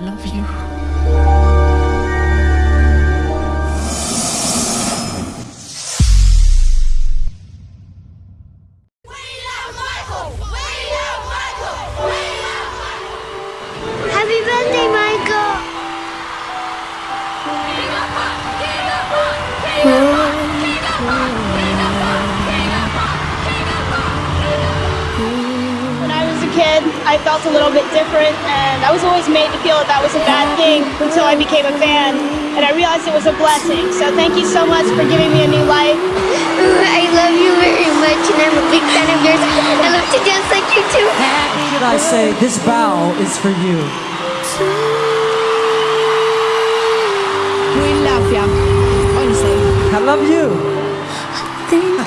love you. I felt a little bit different, and I was always made to feel that that was a bad thing until I became a fan, and I realized it was a blessing. So thank you so much for giving me a new life. I love you very much, and I'm a big fan of yours. I love to dance like you too. Should I say this bow is for you? We love you. Honestly. I love you. I don't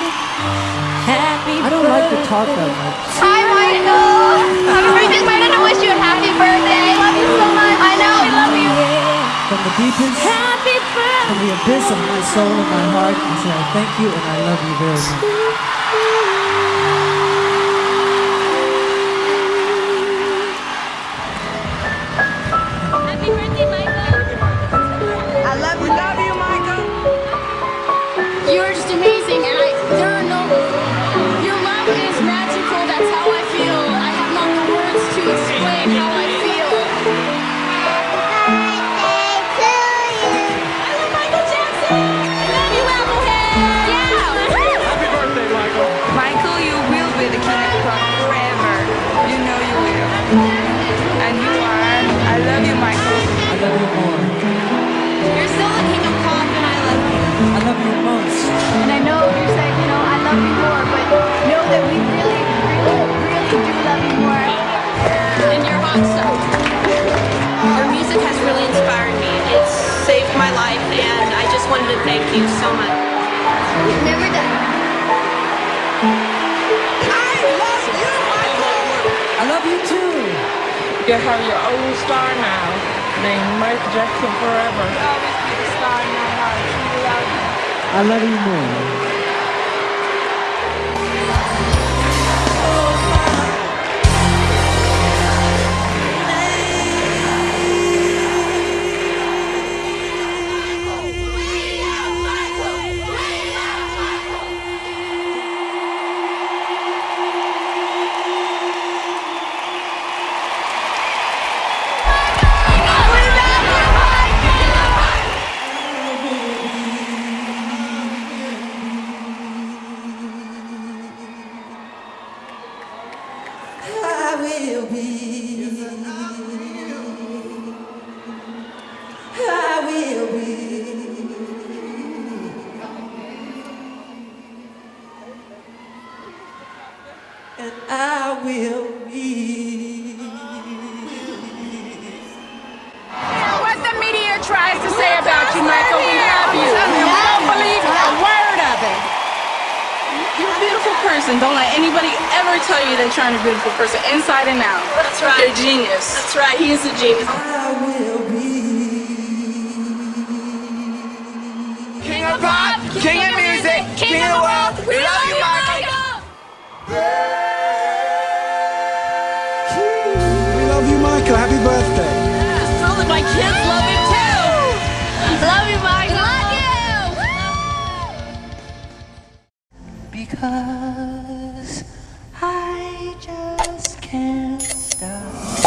like to talk that much. Hi, Michael! Happy birthday, I to wish you a happy birthday. I love you so much. I know, I love you. From the deepest, Happy from the abyss of my soul and my heart, I say I thank you and I love you very much. My life, and I just wanted to thank you so much. Never done. I love you, Michael. I love you too. You have your own star now, named Mike Jackson Forever. Always be the star in my heart. We love you. I love you more. Will be. I will be. And I will be. Person. Don't let anybody ever tell you that you're not a beautiful person, inside and out. That's right. You're a genius. That's right. He is a genius. because I just can't stop.